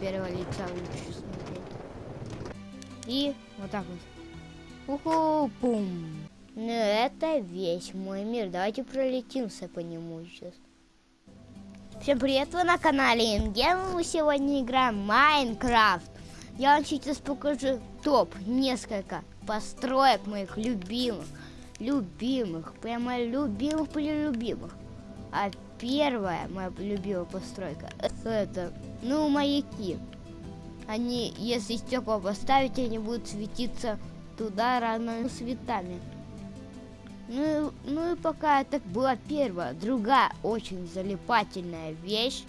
первого лица лучше смотреть. И вот так вот. Уху, пум. Ну это весь мой мир. Давайте пролетимся по нему сейчас. Всем привет, вы на канале Ингем. Мы сегодня играем Майнкрафт. Я вам сейчас покажу топ, несколько построек моих любимых. Любимых, прямо любимых, любимых. А первая моя любимая постройка, это, ну, маяки. Они, если стекла поставить, они будут светиться туда разными цветами. Ну, ну и пока это была первая. Другая очень залипательная вещь.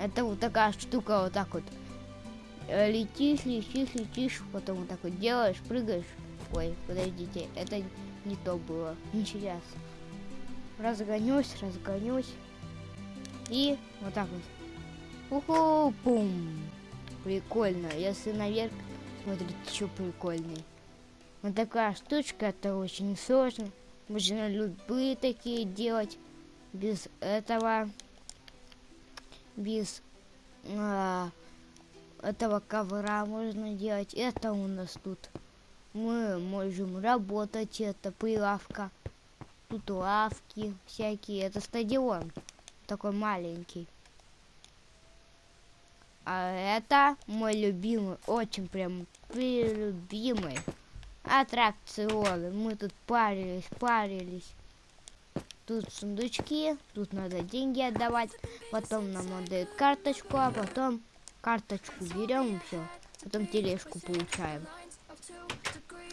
Это вот такая штука, вот так вот. Э, летишь, летишь, летишь, потом вот так вот делаешь, прыгаешь. Ой, подождите, это не то было. Сейчас. Разгонюсь, разгонюсь. И вот так вот. Уху, пум. Прикольно. Если наверх смотрите, что прикольный. Вот такая штучка, это очень сложно. Можно любые такие делать. Без этого, без а, этого ковра можно делать. Это у нас тут. Мы можем работать, это прилавка. Тут лавки всякие. Это стадион. Такой маленький. А это мой любимый, очень прям любимый аттракционы. Мы тут парились, парились. Тут сундучки, тут надо деньги отдавать, потом нам отдают карточку, а потом карточку берем и все. Потом тележку получаем.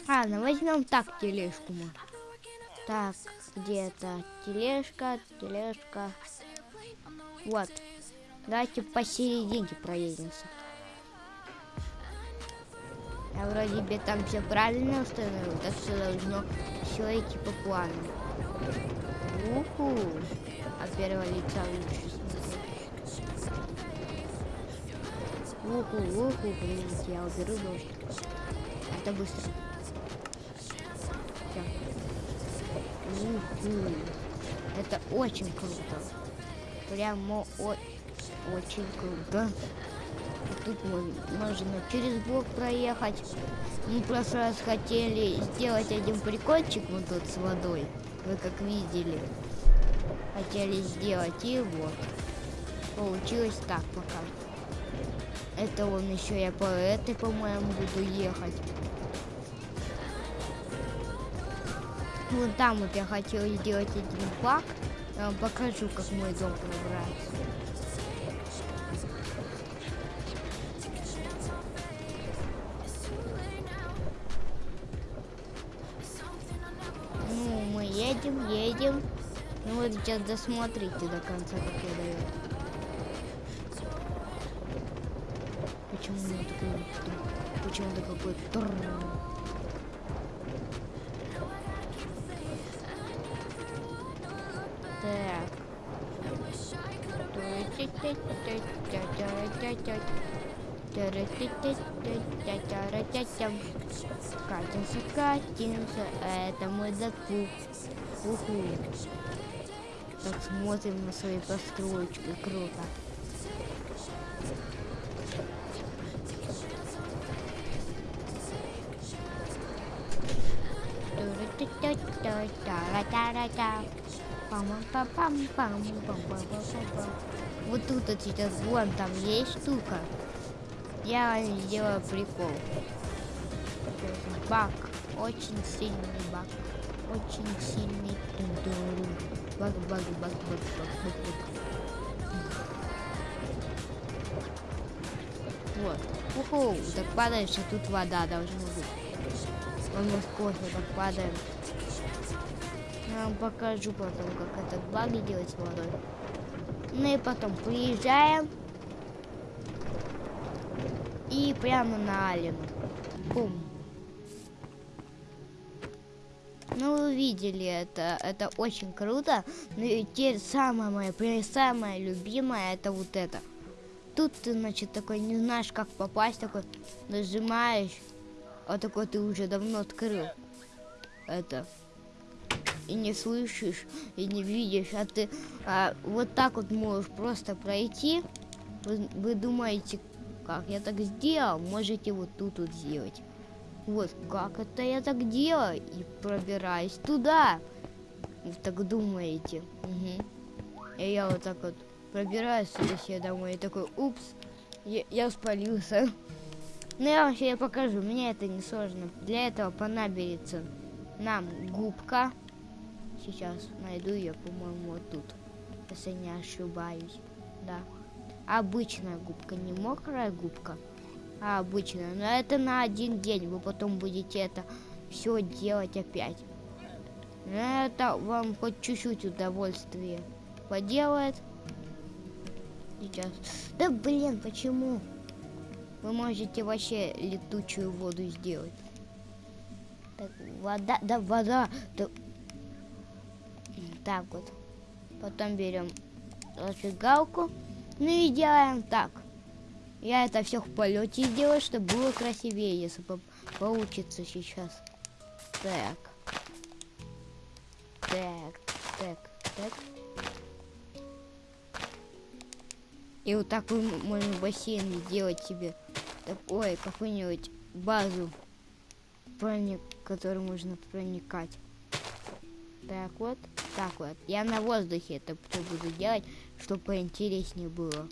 Ладно, возьмем так тележку мы. Так, где-то тележка, тележка. Вот. Давайте посерединке проедемся. Я вроде бы там все правильно установил, так все должно все идти по плану. Уху. От первого лица лучше. Уху, уху, блин, я уберу дождь. Это быстро. Все. Уху. Это очень круто. Прямо о очень круто. Тут можно через блок проехать. Мы в прошлый раз хотели сделать один прикольчик вот тут с водой. Вы как видели. Хотели сделать и вот. Получилось так пока. Это он еще я по этой, по-моему, буду ехать. Вон там вот я хотела сделать один бак. Я вам покажу, как мой дом пробраться. Едем. Ну вот сейчас досмотрите до конца, как я даю. Почему у меня такой... Почему-то какой тур. Так. Катимся, катимся, это мой Дэдпул. Уху. Так смотрим на свои постройки, круто. Вот тут вот сейчас вон там есть штука. Я сделаю прикол. Баг. Очень сильный баг. Очень сильный тундуру. Баг, баг, баг, баг, баг, баг, баг. Вот. Уху, так падаешь, а тут вода должна быть. Он кофе так падаем. Я вам покажу потом, как этот баг делать с водой. Ну и потом приезжаем и прямо на Алину. Бум. Ну, вы видели это, это очень круто. Но и теперь самое мое, самое любимое, это вот это. Тут ты, значит, такой не знаешь, как попасть, такой нажимаешь, а такой ты уже давно открыл это. И не слышишь, и не видишь, а ты а, вот так вот можешь просто пройти. Вы, вы думаете, как я так сделал, можете вот тут вот сделать. Вот как это я так делаю и пробираюсь туда. Вы так думаете? Угу. И я вот так вот пробираюсь себе домой и такой, упс, я, я спалился. Ну я вам сейчас покажу, мне это не сложно. Для этого понадобится нам губка. Сейчас найду ее, по-моему, вот тут. Если не ошибаюсь. Да. Обычная губка, не мокрая губка, а обычная. Но это на один день. Вы потом будете это все делать опять. Это вам хоть чуть-чуть удовольствие поделает. Сейчас. Да блин, почему? Вы можете вообще летучую воду сделать. Так, вода, да, вода. Да. Так вот. Потом берем зажигалку. Ну и делаем так. Я это все в полете сделаю, чтобы было красивее, если по получится сейчас. Так. Так, так, так. И вот так вы можно бассейн сделать себе. Так, ой, какую-нибудь базу, проник, которую можно проникать. Так вот, так вот. Я на воздухе это буду делать, чтобы поинтереснее было.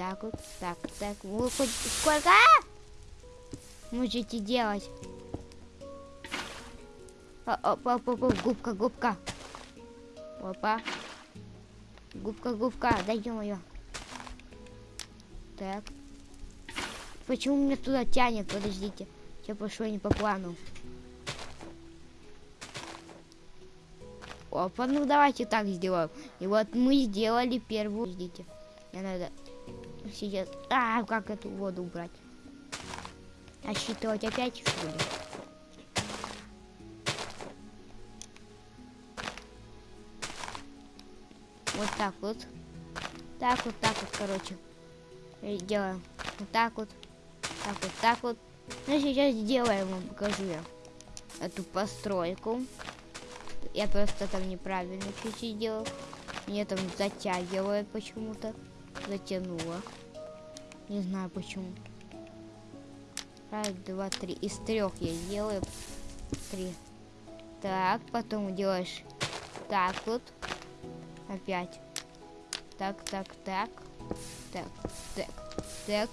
Так вот, так, так. Вы хоть сколько можете делать? Опа, опа, опа, губка, губка. Опа. Губка, губка, дойдем ее. Так. Почему меня туда тянет? Подождите. Я пошло не по плану. Опа, ну давайте так сделаем. И вот мы сделали первую. Подождите. Мне надо сейчас... А, как эту воду убрать? Отсчитывать опять, что ли? Вот так вот. Так вот, так вот, короче. И делаем. Вот так вот. Так вот, так вот. Ну, сейчас сделаем, вам покажу я. Эту постройку. Я просто там неправильно чуть-чуть делал. Мне там затягивает почему-то. Затянуло. Не знаю почему. Раз, два, три. Из трех я делаю. Три. Так, потом делаешь так вот. Опять. Так, так, так. Так, так, так.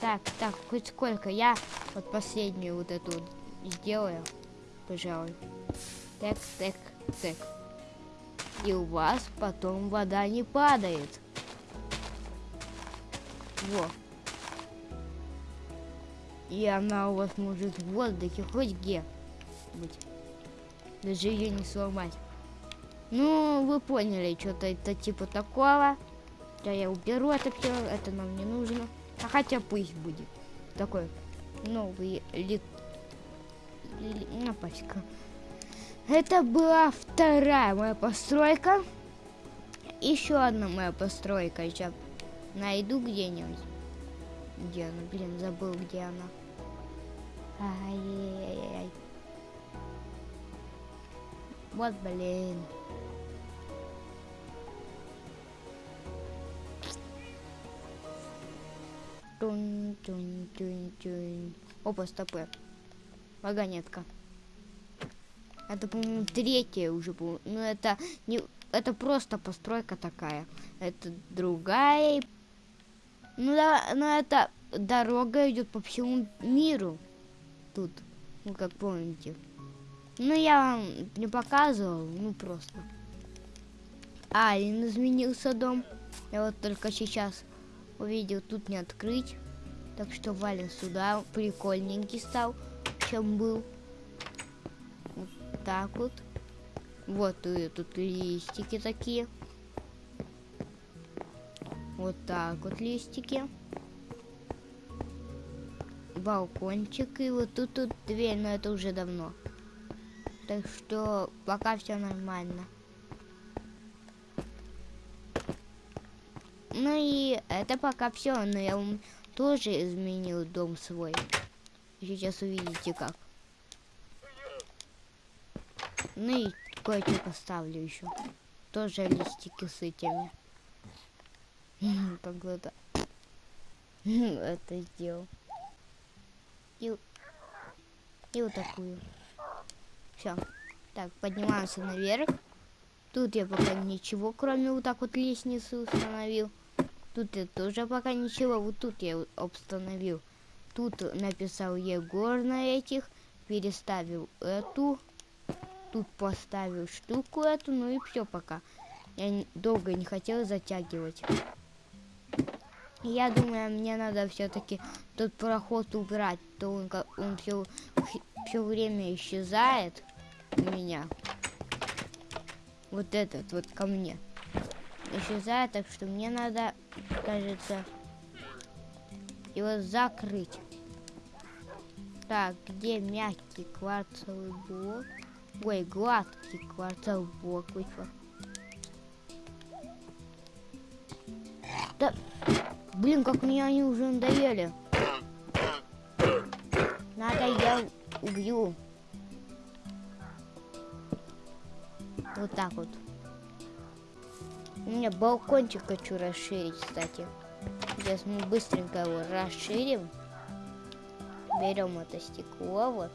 Так, так, хоть сколько. Я вот последнюю вот эту вот сделаю, пожалуй. Так, так, так. И у вас потом вода не падает. Во. И она у вас может в воздухе хоть где быть. Даже ее не сломать. Ну, вы поняли, что-то это типа такого. Да я уберу это все, это нам не нужно. А хотя пусть будет. Такой новый лит... Напаська. Это была вторая моя постройка. Еще одна моя постройка. Сейчас найду где-нибудь. Где она? Блин, забыл, где она. Ай-яй-яй-яй. Вот, блин. Тун, тун, тун, тун. Опа, стопы. Вагонетка. Это, по-моему, третья уже была. Ну, это не... Это просто постройка такая. Это другая. Ну, да, но это дорога идет по всему миру. Тут, ну, как помните. Ну, я вам не показывал, ну, просто. А, и изменился дом. Я вот только сейчас увидел, тут не открыть. Так что валим сюда. Прикольненький стал, чем был. Так вот. Вот и тут листики такие. Вот так вот листики. Балкончик. И вот тут, тут дверь, но это уже давно. Так что пока все нормально. Ну и это пока все, но я вам тоже изменил дом свой. Сейчас увидите как. Ну и кое-что поставлю еще. Тоже листики с этими. Как это? Это сделал. И, и вот такую. Все. Так, поднимаемся наверх. Тут я пока ничего, кроме вот так вот лестницы установил. Тут я тоже пока ничего. Вот тут я установил. Тут написал Егор на этих. Переставил эту. Тут поставил штуку эту. Ну и все пока. Я долго не хотела затягивать. Я думаю, мне надо все-таки тот проход убрать. То он, он все, все время исчезает у меня. Вот этот вот ко мне. Исчезает, так что мне надо, кажется, его закрыть. Так, где мягкий кварцевый блок? Ой, гладкий кварцевый блок вышел. Да, блин, как мне они уже надоели. Надо я убью. Вот так вот. У меня балкончик хочу расширить, кстати. Сейчас мы быстренько его расширим. Берем это стекло вот.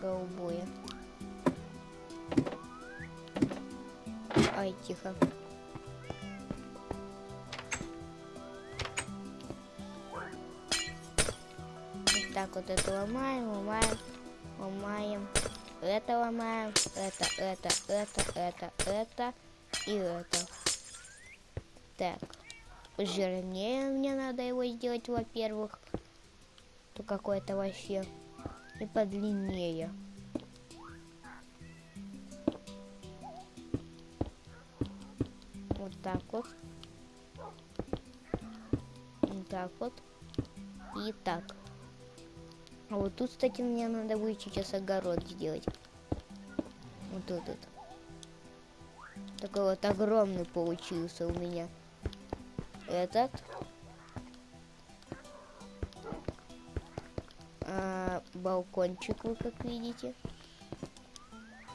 Голубое. Ай, тихо. Вот так вот это ломаем, ломаем, ломаем. Это ломаем, это, это, это, это, это и это. Так жирнее мне надо его сделать, во-первых. То какой-то вообще. И подлиннее. Вот так вот. Вот так вот. И так. А вот тут, кстати, мне надо будет сейчас огород сделать. Вот этот. Такой вот огромный получился у меня этот. Балкончик вы как видите.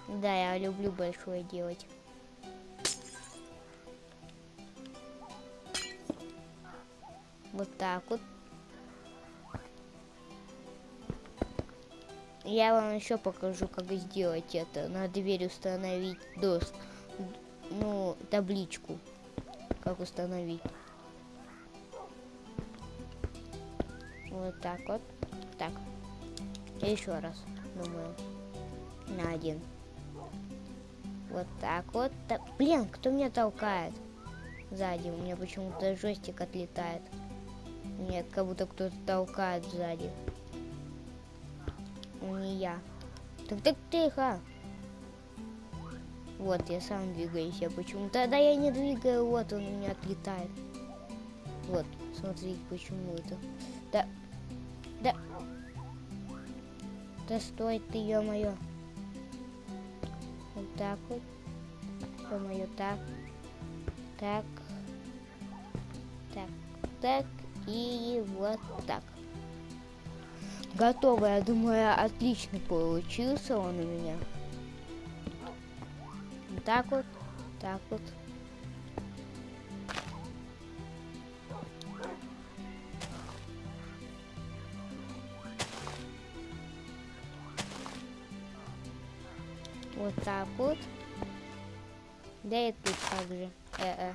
Да, я люблю большое делать. Вот так вот. Я вам еще покажу, как сделать это. На дверь установить доск. Ну, табличку. Как установить. Вот так вот. Так. Еще раз, думаю. На один. Вот так вот. Так. Блин, кто меня толкает? Сзади. У меня почему-то жестик отлетает. Нет, как будто кто-то толкает сзади. Не я. Так так тихо. Вот, я сам двигаюсь. Я почему? Тогда я не двигаю. Вот, он у меня отлетает. Вот, смотрите, почему это. Да, да. Да стой ты, ё-моё. Вот так вот. Ё-моё, так. Так. Так. Так. И вот так. Готово, я думаю, отлично получился он у меня. Вот так вот. Так вот. Вот так вот. Да и тут также. Э -э.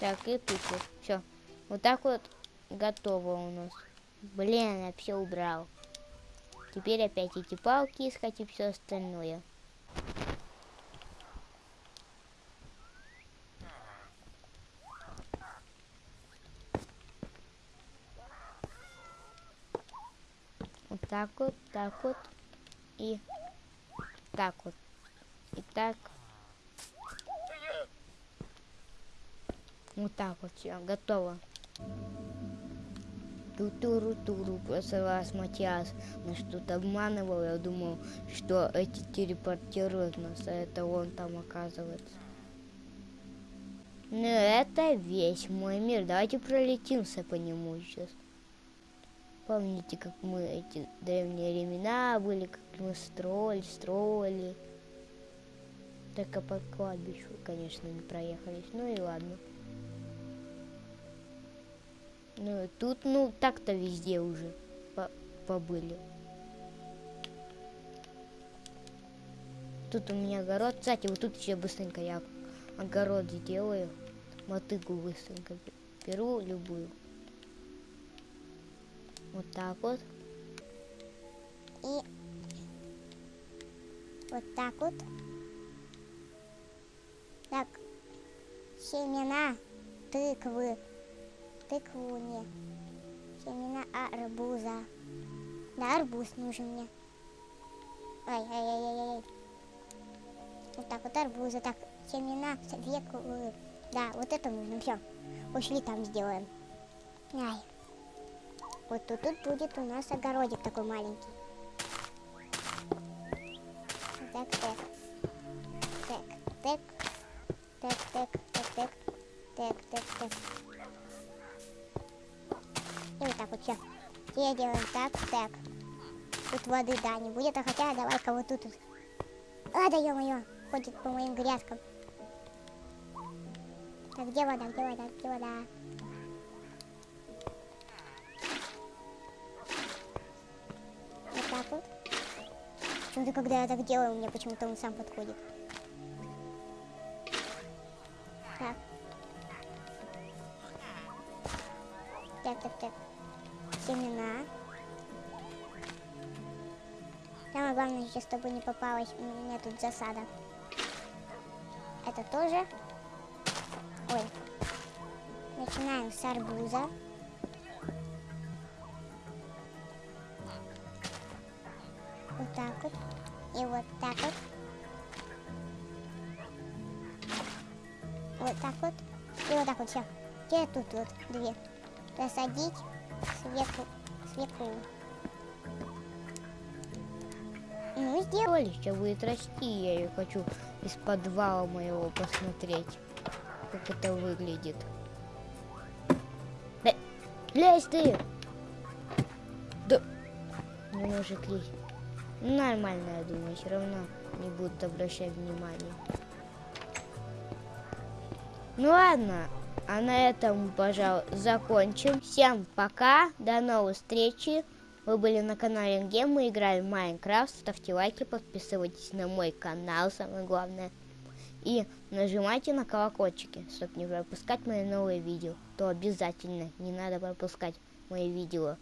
Так, и тут вот. Все. Вот так вот готово у нас. Блин, я все убрал. Теперь опять эти палки искать и все остальное. Так вот, так вот и так вот. И так. Вот так вот все, готово. Ту-туру-туру, просто вас Матиас нас что-то обманывал. Я думал, что эти телепортируют нас, а это он там оказывается. Ну это весь мой мир. Давайте пролетимся по нему сейчас. Помните, как мы эти древние времена были, как мы строили, строили. Только по кладбищу, конечно, не проехались. Ну и ладно. Ну, тут, ну, так-то везде уже по побыли. Тут у меня огород. Кстати, вот тут еще быстренько я огород сделаю. Мотыгу быстренько беру любую. Вот так вот. И вот так вот. Так, семена тыквы. Тыкву не. Семена арбуза. Да, арбуз нужен мне. Ай-ай-ай-ай-ай. Вот так вот арбуза. Так, семена свеклы. Да, вот это нужно. Все. Пошли там сделаем. Ай. Вот тут, тут будет у нас огородик такой маленький. Так, так. Так, так. Так, так, так, так. Так, так, так. И вот так вот все. Теперь делаем так, так. Тут воды, да, не будет, а хотя давай-ка вот тут. А, да ё-моё, ходит по моим грядкам. Так, где вода, где вода, где вода? Когда я так делаю, меня почему-то он сам подходит. Так. Так, так, так. Семена. Самое главное сейчас, чтобы не попалась у меня тут засада. Это тоже. Ой. Начинаем с арбуза. Тут вот две. Посадить свеклу. Свеклу. Ну, сделай. Олечка будет расти, я ее хочу из подвала моего посмотреть, как это выглядит. Да, лезь ты! Да, не может лезть. Нормально, я думаю, все равно не будут обращать внимания. Ну ладно, а на этом, пожалуй, закончим. Всем пока, до новых встречи. Вы были на канале Гем, мы играли в Майнкрафт. Ставьте лайки, подписывайтесь на мой канал, самое главное. И нажимайте на колокольчики, чтобы не пропускать мои новые видео. То обязательно не надо пропускать мои видео.